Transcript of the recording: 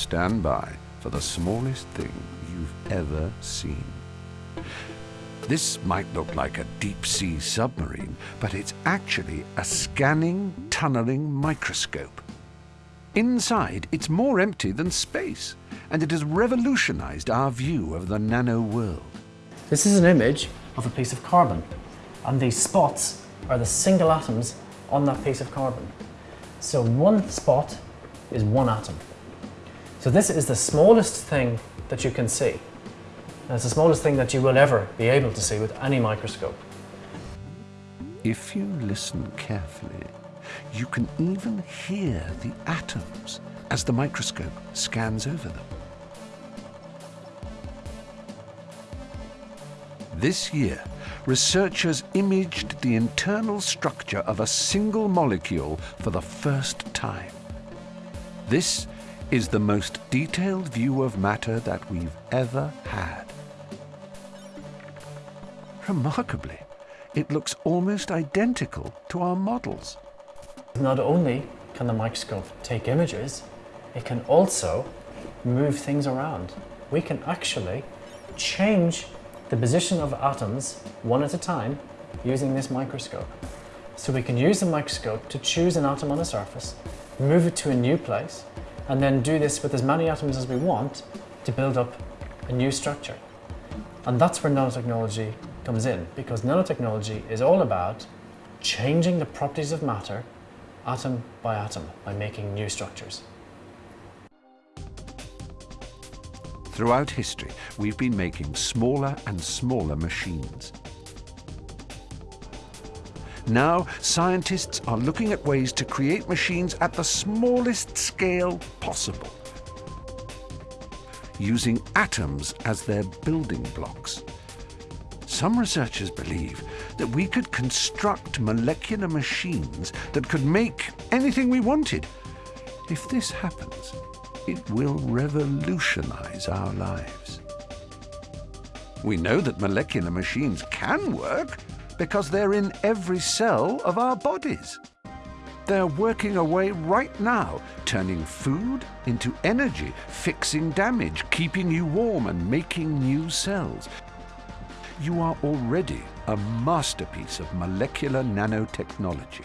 stand by for the smallest thing you've ever seen. This might look like a deep-sea submarine, but it's actually a scanning, tunneling microscope. Inside, it's more empty than space, and it has revolutionized our view of the nano world. This is an image of a piece of carbon, and these spots are the single atoms on that piece of carbon. So one spot is one atom. So this is the smallest thing that you can see. And it's the smallest thing that you will ever be able to see with any microscope. If you listen carefully, you can even hear the atoms as the microscope scans over them. This year, researchers imaged the internal structure of a single molecule for the first time. This is the most detailed view of matter that we've ever had. Remarkably, it looks almost identical to our models. Not only can the microscope take images, it can also move things around. We can actually change the position of atoms one at a time using this microscope. So we can use the microscope to choose an atom on a surface, move it to a new place, and then do this with as many atoms as we want to build up a new structure. And that's where nanotechnology comes in, because nanotechnology is all about changing the properties of matter atom by atom by making new structures. Throughout history, we've been making smaller and smaller machines. Now, scientists are looking at ways to create machines at the smallest scale possible, using atoms as their building blocks. Some researchers believe that we could construct molecular machines that could make anything we wanted. If this happens, it will revolutionize our lives. We know that molecular machines can work because they're in every cell of our bodies. They're working away right now, turning food into energy, fixing damage, keeping you warm and making new cells. You are already a masterpiece of molecular nanotechnology.